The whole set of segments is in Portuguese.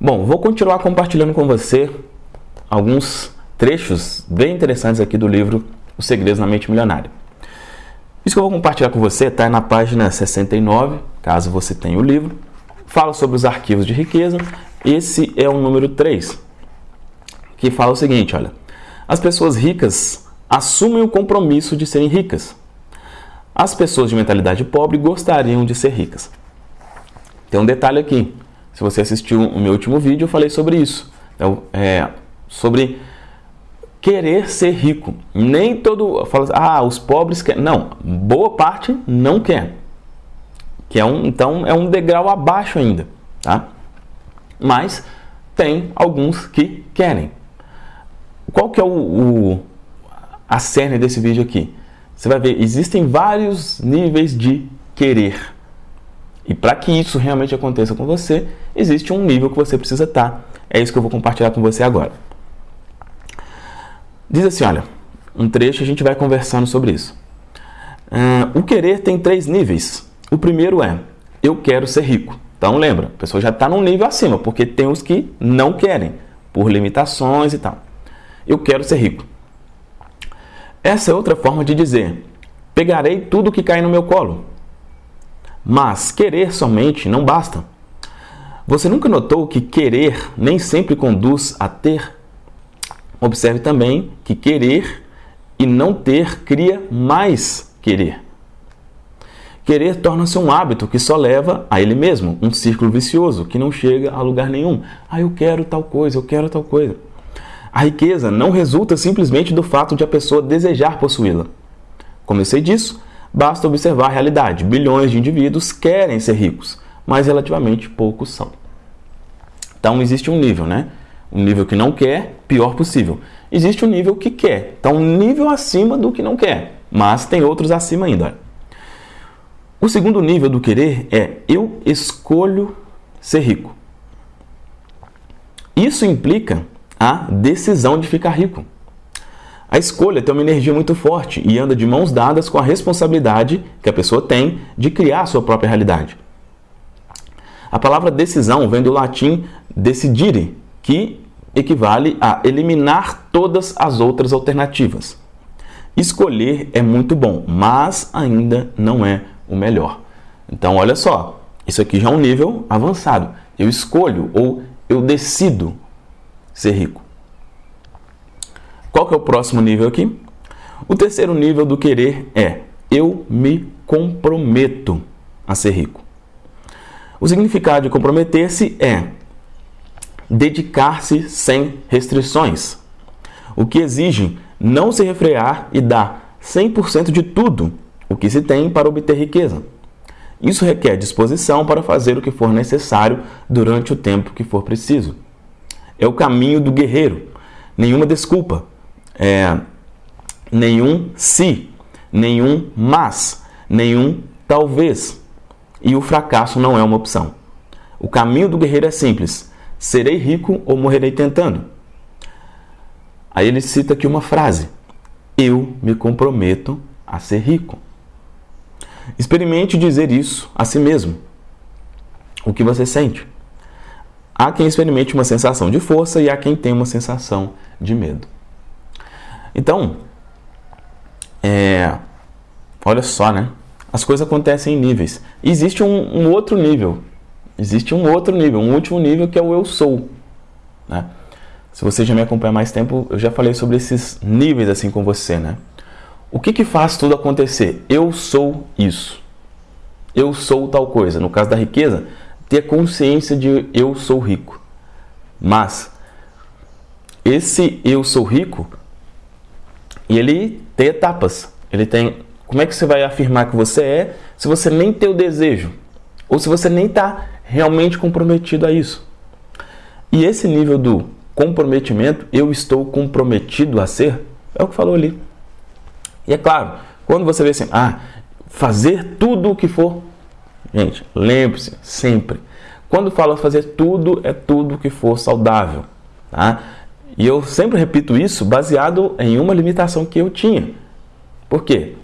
Bom, vou continuar compartilhando com você alguns trechos bem interessantes aqui do livro Os Segredos na Mente Milionária. Isso que eu vou compartilhar com você está na página 69, caso você tenha o livro. Fala sobre os arquivos de riqueza. Esse é o número 3, que fala o seguinte, olha. As pessoas ricas assumem o compromisso de serem ricas. As pessoas de mentalidade pobre gostariam de ser ricas. Tem um detalhe aqui. Se você assistiu o meu último vídeo, eu falei sobre isso. Então, é, sobre querer ser rico. Nem todo fala, ah, os pobres querem. Não, boa parte não quer. Que é um, então é um degrau abaixo ainda, tá? Mas tem alguns que querem. Qual que é o, o a cerne desse vídeo aqui? Você vai ver, existem vários níveis de querer. E para que isso realmente aconteça com você, existe um nível que você precisa estar. É isso que eu vou compartilhar com você agora. Diz assim, olha, um trecho a gente vai conversando sobre isso. Uh, o querer tem três níveis. O primeiro é, eu quero ser rico. Então lembra, a pessoa já está num nível acima, porque tem os que não querem, por limitações e tal. Eu quero ser rico. Essa é outra forma de dizer, pegarei tudo que cair no meu colo. Mas querer somente não basta. Você nunca notou que querer nem sempre conduz a ter? Observe também que querer e não ter cria mais querer. Querer torna-se um hábito que só leva a ele mesmo, um círculo vicioso que não chega a lugar nenhum. Ah, eu quero tal coisa, eu quero tal coisa. A riqueza não resulta simplesmente do fato de a pessoa desejar possuí-la. Sei disso, Basta observar a realidade. Bilhões de indivíduos querem ser ricos, mas relativamente poucos são. Então existe um nível, né? Um nível que não quer, pior possível. Existe um nível que quer. Então um nível acima do que não quer, mas tem outros acima ainda. O segundo nível do querer é eu escolho ser rico. Isso implica a decisão de ficar rico. A escolha tem uma energia muito forte e anda de mãos dadas com a responsabilidade que a pessoa tem de criar a sua própria realidade. A palavra decisão vem do latim decidire, que equivale a eliminar todas as outras alternativas. Escolher é muito bom, mas ainda não é o melhor. Então, olha só, isso aqui já é um nível avançado. Eu escolho ou eu decido ser rico. Qual que é o próximo nível aqui? O terceiro nível do querer é eu me comprometo a ser rico. O significado de comprometer-se é dedicar-se sem restrições, o que exige não se refrear e dar 100% de tudo o que se tem para obter riqueza. Isso requer disposição para fazer o que for necessário durante o tempo que for preciso. É o caminho do guerreiro. Nenhuma desculpa, é, nenhum se, nenhum mas, nenhum talvez. E o fracasso não é uma opção. O caminho do guerreiro é simples: serei rico ou morrerei tentando. Aí ele cita aqui uma frase: Eu me comprometo a ser rico. Experimente dizer isso a si mesmo. O que você sente? Há quem experimente uma sensação de força e há quem tem uma sensação de medo. Então, é, olha só, né? As coisas acontecem em níveis. Existe um, um, outro nível. Existe um outro nível, um último nível que é o eu sou. Né? Se você já me acompanha mais tempo, eu já falei sobre esses níveis assim com você, né? O que, que faz tudo acontecer? Eu sou isso. Eu sou tal coisa. No caso da riqueza, ter consciência de eu sou rico. Mas esse eu sou rico e ele tem etapas. Ele tem. Como é que você vai afirmar que você é se você nem tem o desejo? Ou se você nem está realmente comprometido a isso? E esse nível do comprometimento, eu estou comprometido a ser, é o que falou ali. E é claro, quando você vê assim, ah, fazer tudo o que for. Gente, lembre-se sempre. Quando fala fazer tudo, é tudo o que for saudável. Tá? E eu sempre repito isso baseado em uma limitação que eu tinha. Por quê?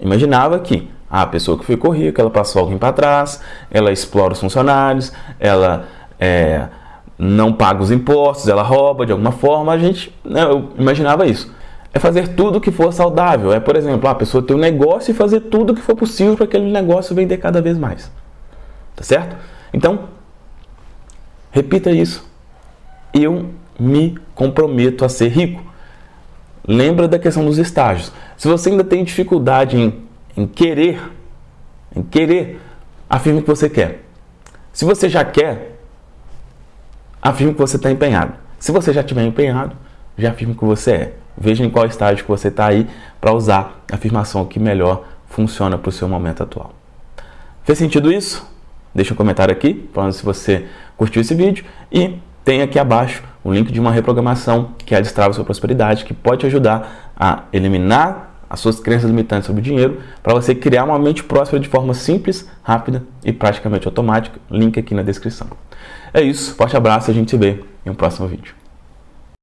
Imaginava que a pessoa que ficou rica, ela passou alguém para trás, ela explora os funcionários, ela é, não paga os impostos, ela rouba de alguma forma, a gente, né, eu imaginava isso. É fazer tudo que for saudável. É, por exemplo, a pessoa ter um negócio e fazer tudo que for possível para aquele negócio vender cada vez mais. Tá certo? Então, repita isso. Eu me comprometo a ser rico. Lembra da questão dos estágios. Se você ainda tem dificuldade em, em querer, em querer, afirme que você quer. Se você já quer, afirme que você está empenhado. Se você já estiver empenhado, já afirme que você é. Veja em qual estágio que você está aí para usar a afirmação que melhor funciona para o seu momento atual. Fez sentido isso? Deixa um comentário aqui falando se você curtiu esse vídeo e tem aqui abaixo o link de uma reprogramação que é a Destrava Sua Prosperidade, que pode te ajudar a eliminar as suas crenças limitantes sobre o dinheiro para você criar uma mente próspera de forma simples, rápida e praticamente automática. Link aqui na descrição. É isso, forte abraço e a gente se vê em um próximo vídeo.